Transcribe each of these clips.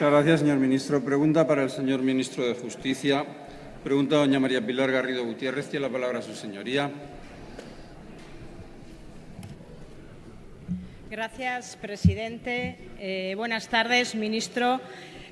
Muchas gracias, señor ministro. Pregunta para el señor ministro de Justicia. Pregunta doña María Pilar Garrido Gutiérrez. Tiene la palabra su señoría. Gracias, presidente. Eh, buenas tardes, ministro.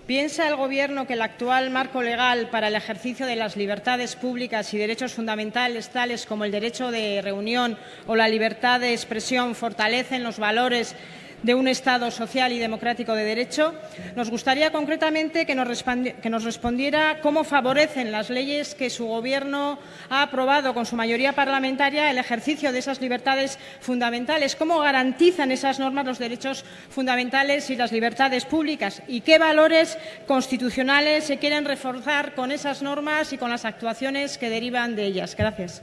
¿Piensa el Gobierno que el actual marco legal para el ejercicio de las libertades públicas y derechos fundamentales, tales como el derecho de reunión o la libertad de expresión, fortalecen los valores de un Estado social y democrático de derecho. Nos gustaría concretamente que nos, respondiera cómo favorecen las leyes que su Gobierno ha aprobado con su mayoría parlamentaria el ejercicio de esas libertades fundamentales, cómo garantizan esas normas los derechos fundamentales y las libertades públicas y qué valores constitucionales se quieren reforzar con esas normas y con las actuaciones que derivan de ellas. Gracias.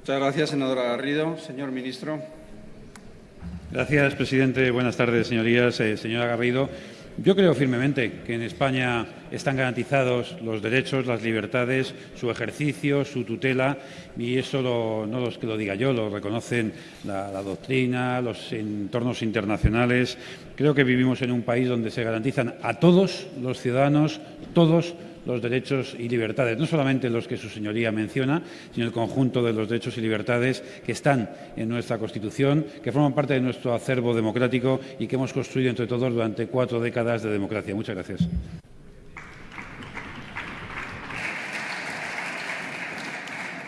Muchas gracias, senadora Garrido. Señor ministro. Gracias, presidente. Buenas tardes, señorías. Eh, señora Garrido, yo creo firmemente que en España están garantizados los derechos, las libertades, su ejercicio, su tutela, y eso no los que lo diga yo, lo reconocen la, la, doctrina, los entornos internacionales. Creo que vivimos en un país donde se garantizan a todos los ciudadanos, todos los derechos y libertades, no solamente los que su señoría menciona, sino el conjunto de los derechos y libertades que están en nuestra Constitución, que forman parte de nuestro acervo democrático y que hemos construido entre todos durante cuatro décadas de democracia. Muchas gracias.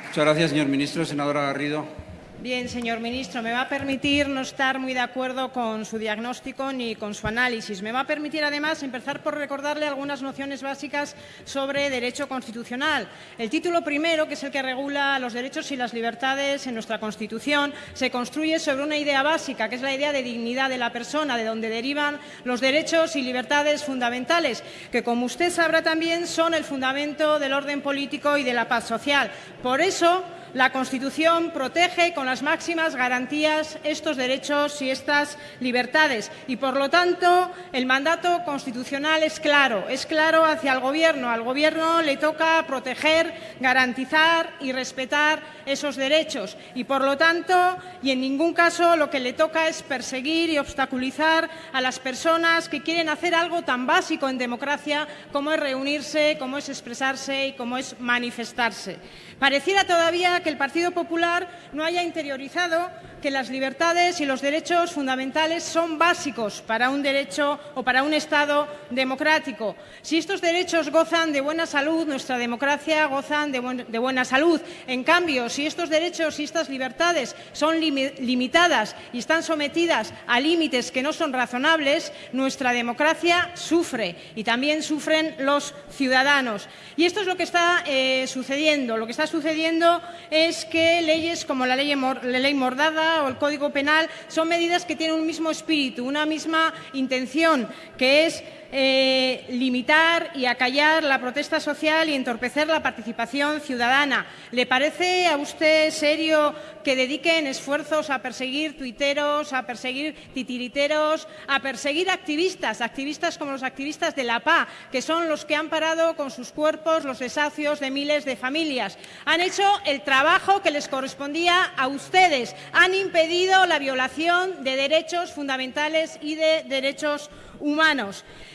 Muchas gracias, señor ministro. Senadora Garrido. Bien, señor ministro, me va a permitir no estar muy de acuerdo con su diagnóstico ni con su análisis. Me va a permitir, además, empezar por recordarle algunas nociones básicas sobre derecho constitucional. El título primero, que es el que regula los derechos y las libertades en nuestra Constitución, se construye sobre una idea básica, que es la idea de dignidad de la persona, de donde derivan los derechos y libertades fundamentales, que, como usted sabrá también, son el fundamento del orden político y de la paz social. Por eso, la Constitución protege con las máximas garantías estos derechos y estas libertades y, por lo tanto, el mandato constitucional es claro, es claro hacia el Gobierno. Al Gobierno le toca proteger, garantizar y respetar esos derechos y, por lo tanto, y en ningún caso lo que le toca es perseguir y obstaculizar a las personas que quieren hacer algo tan básico en democracia como es reunirse, como es expresarse y como es manifestarse. Pareciera todavía que el Partido Popular no haya interiorizado que las libertades y los derechos fundamentales son básicos para un derecho o para un Estado democrático. Si estos derechos gozan de buena salud, nuestra democracia gozan de, buena salud. En cambio, si estos derechos y estas libertades son limitadas y están sometidas a límites que no son razonables, nuestra democracia sufre y también sufren los ciudadanos. Y esto es lo que está eh, sucediendo. Lo que está sucediendo es que leyes como la ley, la ley Mordada o el Código Penal son medidas que tienen un mismo espíritu, una misma intención, que es eh, limitar y acallar la protesta social y entorpecer la participación ciudadana. ¿Le parece a usted serio que dediquen esfuerzos a perseguir tuiteros, a perseguir titiriteros, a perseguir activistas, activistas como los activistas de la PA, que son los que han parado con sus cuerpos los desahucios de miles de familias? Han hecho el trabajo que les correspondía a ustedes, han impedido la violación de derechos fundamentales y de derechos humanos.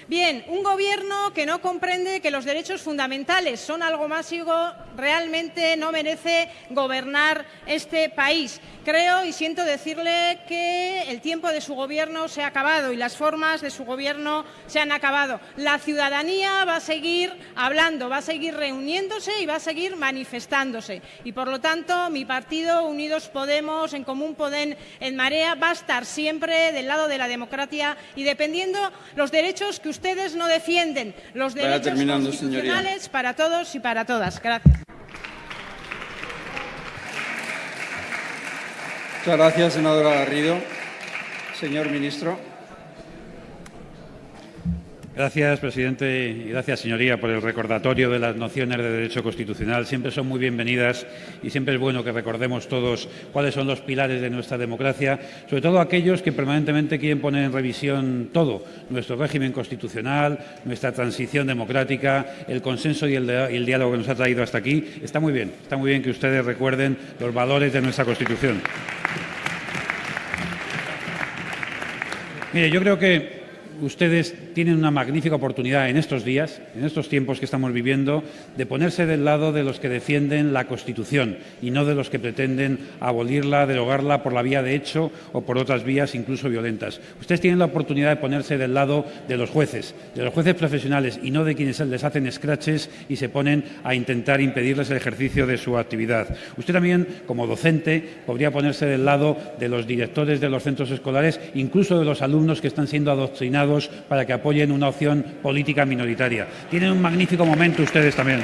Bien, un gobierno que no comprende que los derechos fundamentales son algo mágico realmente no merece gobernar este país. Creo y siento decirle que el tiempo de su gobierno se ha acabado y las formas de su gobierno se han acabado. La ciudadanía va a seguir hablando, va a seguir reuniéndose y va a seguir manifestándose. Y por lo tanto, mi partido, Unidos Podemos, en Común Podem, en Marea, va a estar siempre del lado de la democracia y dependiendo los derechos que ustedes no defienden, los derechos constitucionales para todos y para todas. Gracias. Muchas gracias, senadora Garrido. Señor ministro. Gracias, presidente, y gracias, señoría, por el recordatorio de las nociones de derecho constitucional. Siempre son muy bienvenidas y siempre es bueno que recordemos todos cuáles son los pilares de nuestra democracia, sobre todo aquellos que permanentemente quieren poner en revisión todo, nuestro régimen constitucional, nuestra transición democrática, el consenso y el, y el diálogo que nos ha traído hasta aquí. Está muy bien, está muy bien que ustedes recuerden los valores de nuestra Constitución. Mire, yo creo que ustedes tienen una magnífica oportunidad en estos días, en estos tiempos que estamos viviendo, de ponerse del lado de los que defienden la Constitución y no de los que pretenden abolirla, derogarla por la vía de hecho o por otras vías incluso violentas. Ustedes tienen la oportunidad de ponerse del lado de los jueces, de los jueces profesionales y no de quienes les hacen scratches y se ponen a intentar impedirles el ejercicio de su actividad. Usted también, como docente, podría ponerse del lado de los directores de los centros escolares, incluso de los alumnos que están siendo adoctrinados para que apoyen una opción política minoritaria. Tienen un magnífico momento ustedes también.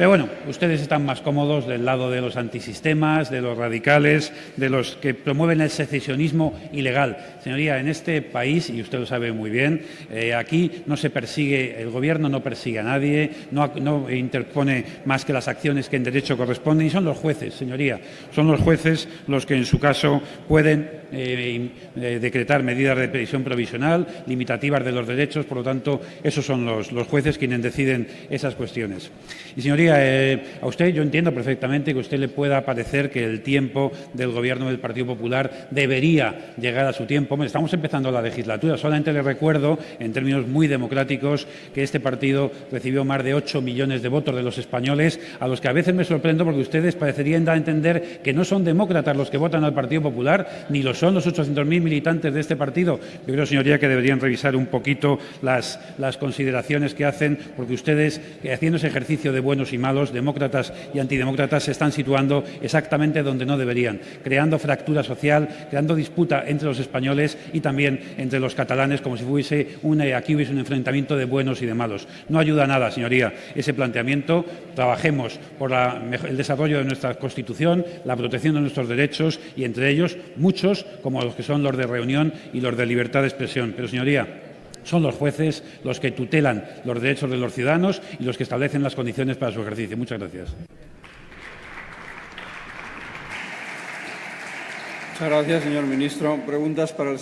Pero bueno, ustedes están más cómodos del lado de los antisistemas, de los radicales, de los que promueven el secesionismo ilegal. Señoría, en este país, y usted lo sabe muy bien, eh, aquí no se persigue, el Gobierno no persigue a nadie, no, no, interpone más que las acciones que en derecho corresponden, y son los jueces, señoría, son los jueces los que en su caso pueden eh, eh, decretar medidas de prisión provisional, limitativas de los derechos, por lo tanto, esos son los, los jueces quienes deciden esas cuestiones. Y, señoría, eh, a usted yo entiendo perfectamente que a usted le pueda parecer que el tiempo del Gobierno del Partido Popular debería llegar a su tiempo. Estamos empezando la legislatura. Solamente le recuerdo, en términos muy democráticos, que este partido recibió más de 8 millones de votos de los españoles, a los que a veces me sorprendo porque ustedes parecerían dar a entender que no son demócratas los que votan al Partido Popular, ni lo son los 800.000 militantes de este partido. Yo creo, señoría, que deberían revisar un poquito las, las consideraciones que hacen, porque ustedes, haciendo ese ejercicio de buenos y malos, demócratas y antidemócratas, se están situando exactamente donde no deberían, creando fractura social, creando disputa entre los españoles y también entre los catalanes, como si fuese una, aquí hubiese un enfrentamiento de buenos y de malos. No ayuda a nada, señoría, ese planteamiento. Trabajemos por el desarrollo de nuestra Constitución, la protección de nuestros derechos y, entre ellos, muchos, como los que son los de reunión y los de libertad de expresión. Pero, señoría, son los jueces los que tutelan los derechos de los ciudadanos y los que establecen las condiciones para su ejercicio. Muchas gracias. Muchas gracias, señor ministro. Preguntas para el